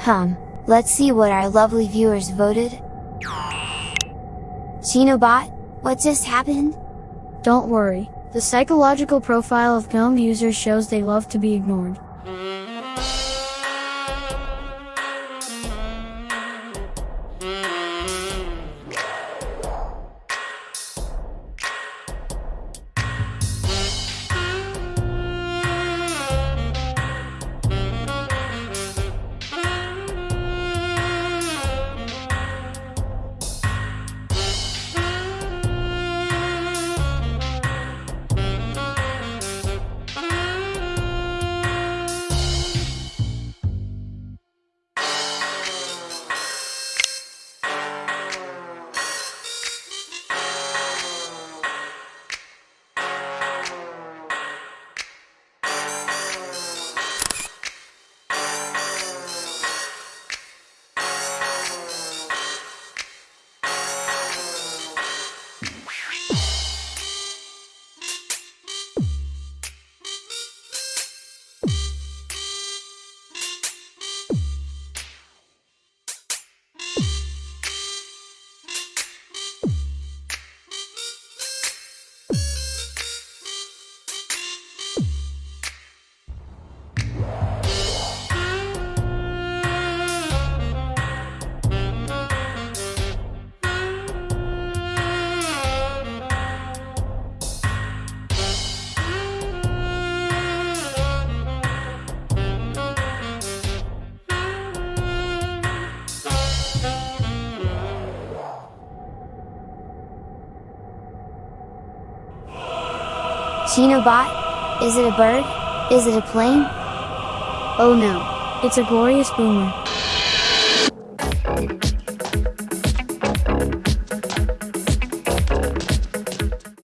Hum, let's see what our lovely viewers voted. Chinobot, what just happened? Don't worry, the psychological profile of GNOME users shows they love to be ignored. Chinobot? Is it a bird? Is it a plane? Oh no, it's a glorious boomer.